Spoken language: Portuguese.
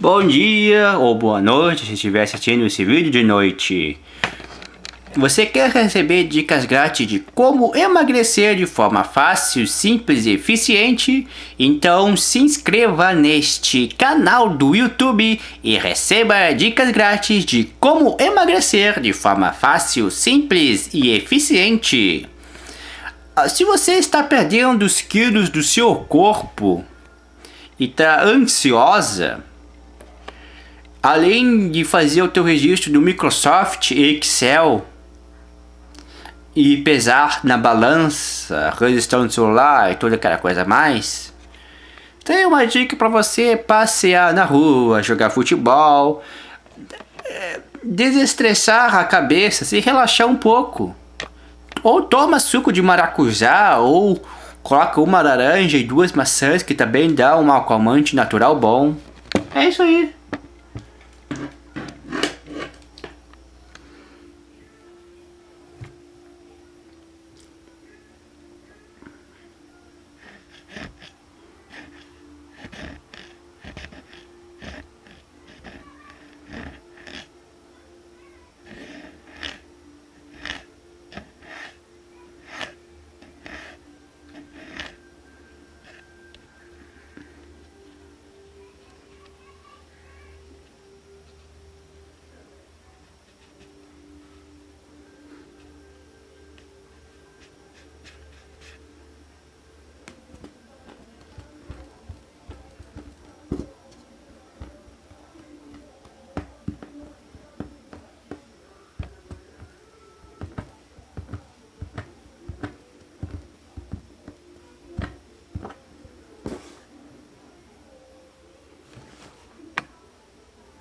Bom dia ou boa noite se estiver assistindo esse vídeo de noite. Você quer receber dicas grátis de como emagrecer de forma fácil, simples e eficiente? Então se inscreva neste canal do YouTube e receba dicas grátis de como emagrecer de forma fácil, simples e eficiente. Ah, se você está perdendo os quilos do seu corpo e está ansiosa, além de fazer o teu registro do Microsoft Excel e pesar na balança, resistência do celular e toda aquela coisa mais, tem uma dica para você passear na rua, jogar futebol, é, desestressar a cabeça, se relaxar um pouco. Ou toma suco de maracujá, ou coloca uma laranja e duas maçãs que também dá um acalmante natural bom. É isso aí.